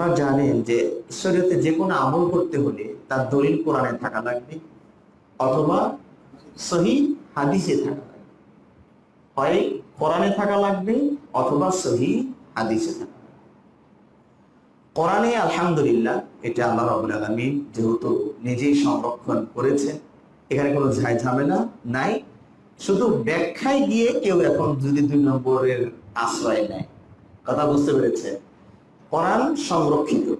আপনারা জানেন যে শরীয়তে যে কোনো আমল করতে হলে তার দলিল কোরআনে থাকা লাগবে অথবা সহি হাদিসে থাকা লাগবে। হয় কোরআনে থাকা লাগবে অথবা সহি হাদিসে থাকা কোরআনে আলহামদুলিল্লাহ এটা আল্লাহ রাবুল আলমী যেহেতু নিজেই সংরক্ষণ করেছেন, এখানে কোনো ঝাই ঝামেলা নাই। শুধু ব্যাখ্যায় গিয়ে কেউ এখন যদি দুই নম্বরের আশ্রয় নেয়, কথা বুঝতে পেরেছে কোরআন সংরক্ষিত।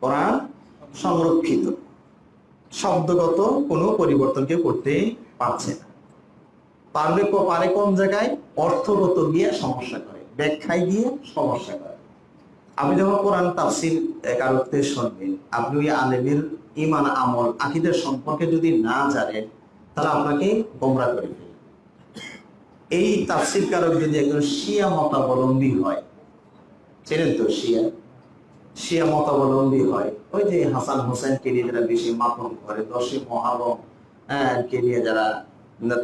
কোরআন সংরক্ষিত। শব্দগত কোনো পরিবর্তন কেউ করতে পারছে না। পারবে ক- পারে কোন জায়গায়? অর্থগত গিয়ে সমস্যা করে। ব্যাখ্যায় গিয়ে সমস্যা করে। আপনি যখন কোরআন তাফসির কারকতে শুনবেন, আপনি ওই আলেমের ইমান আমল, আকিদের সম্পর্কে যদি না জানেন, তাহলে আপনাকে গোমরা করে ফেলবে। এই তাফসির কারক যদি একজন শিয়া মতাবলম্বী হয় চেনেন তো শিয়া? শিয়া মতাবলম্বী হয়। ওই যে হাসান হোসেনকে নিয়ে যারা বেশি মাপন করে দশে মহারম হ্যাঁ, কে নিয়ে যারা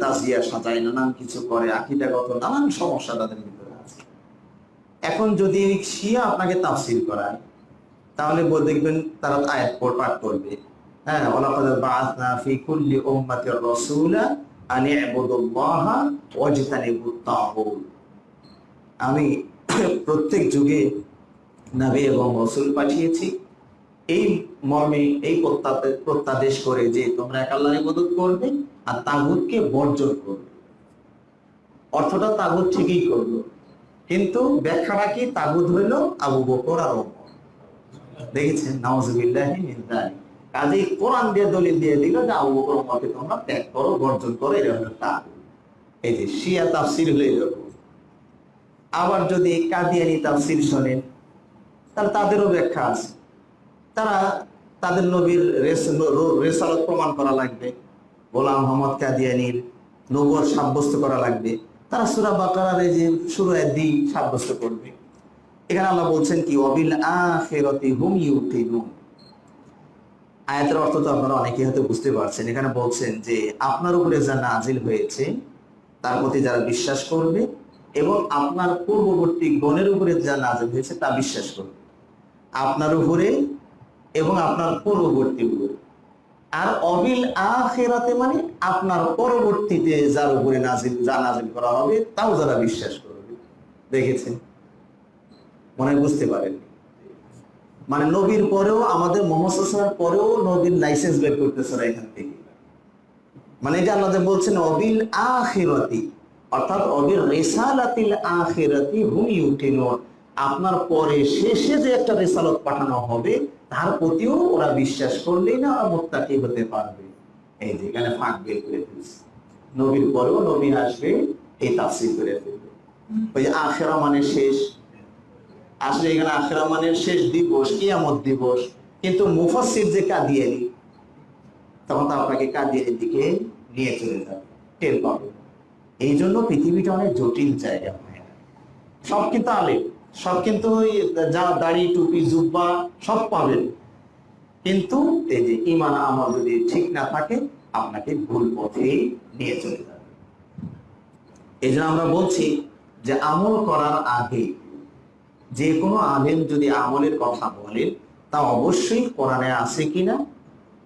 তাজিয়া সাজায় নানান কিছু করে আকিদাগত নানান সমস্যা তাদের ভিতরে আছে। এখন যদি শিয়া আপনাকে তাফসির করায় তাহলে দেখবেন তারা আয়াত পাঠ করবে। হ্যাঁ আমি প্রত্যেক যুগে নবী এবং রসুল পাঠিয়েছি। এই মর্মে, এই প্রত্যাদেশ করে যে তোমরা এক আল্লাহর ইবাদত করবে আর তাগুতকে বর্জন করবে। অর্থটা তাগুত ঠিকই করল। কিন্তু ব্যাখ্যাটা কি তাগুত হইল আবু বকর আর দেখেছেন? নাউজুবিল্লাহি মিন কোরআন দিয়ে দলিল দিয়ে দিল যে আবু বকর তোমরা ত্যাগ করো, বর্জন করো হলো তাগুত এই যে শিয়া তাফসির হলো এরকম। আবার যদি কাদিয়ানি তাফসির শোনেন, তাহলে তাদেরও ব্যাখ্যা আছে। তারা তাদের নবীর রেস- রেসালত প্রমাণ করা লাগবে। গোলাম মোহাম্মদ কাদিয়ানির নবর সাব্যস্ত করা লাগবে। তারা সুরা বাকারার এই যে সুরায় দি সাব্যস্ত করবে। এখানে আল্লাহ বলছেন কি অবিল আখিরাতি হুম ইউকিনুন। আয়াতের অর্থ তো আপনারা অনেকেই হয়তো বুঝতে পারছেন। এখানে বলছেন যে, আপনার উপরে যা নাজিল হয়েছে, তার প্রতি যারা বিশ্বাস করবে এবং আপনার পূর্ববর্তী গণের উপরে যা নাজিল হয়েছে তা বিশ্বাস করবে আপনার উপরে এবং আপনার পূর্ববর্তী উপরে। আর অবিল আখেরাতে মানে আপনার পরবর্তীতে যার উপরে নাজিল, যা নাজিল করা হবে, তাও যারা বিশ্বাস করবে। দেখেছেন? মনে বুঝতে পারেন। মানে নবীর পরেও, আমাদের মোহাম্মদ সাল্লাল্লাহু পরেও নবীর লাইসেন্স বের করতেছে এখান থেকে। মানে এটা আল্লাহ বলছেন, অবিল আখিরাতি। আপনার পরে শেষে যে একটা রেসালত পাঠানো হবে, তার প্রতিও ওরা বিশ্বাস করলেই না ওরা মোত্তাকি হতে পারবে। এই যে এখানে ফাঁক বের করে ফেলছে। নবীর পরেও নবী আসবে, এই তাফসীর করে ফেলবে। ওই আখেরা মানে শেষ। আসলে এখানে আখেরা মানে শেষ দিবস, কিয়ামত দিবস। কিন্তু মুফাসসির যে কাদিয়ানি, তখন তো আপনাকে কাদিয়ানির দিকে নিয়ে চলে যাবে। টের পাবে। এই জন্য পৃথিবীটা অনেক জটিল জায়গা। সব কিন্তু আলে সব কিন্তু ওই যা দাড়ি, টুপি, জুব্বা, সব পাবেন। কিন্তু এই যে ইমান আমল যদি ঠিক না থাকে, আপনাকে ভুল পথে নিয়ে চলে যাবে। এই জন্য আমরা বলছি যে আমল করার আগে যে কোনো আলেম যদি আমলের কথা বলেন তা অবশ্যই কোরআনে আছে কিনা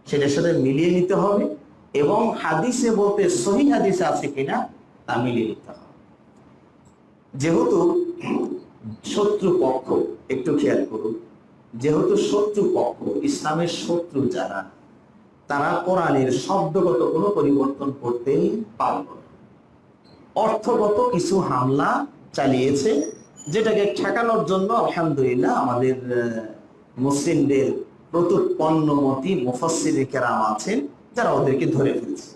সেটার সাথে মিলিয়ে নিতে হবে এবং হাদিসে বলতে সহি হাদিসে আছে কিনা তা মিলিয়ে নিতে যেহেতু শত্রু পক্ষ, একটু খেয়াল করুন, যেহেতু শত্রু পক্ষ, ইসলামের শত্রু যারা, তারা কোরআনের শব্দগত কোনো পরিবর্তন করতেই পারবে না। অর্থগত কিছু হামলা চালিয়েছে, যেটাকে ঠেকানোর জন্য আলহামদুলিল্লাহ আমাদের মুসলিমদের প্রতুৎপন্নমতি মুফাসসির কেরাম আছেন, যারা ওদেরকে ধরে ফেলছে।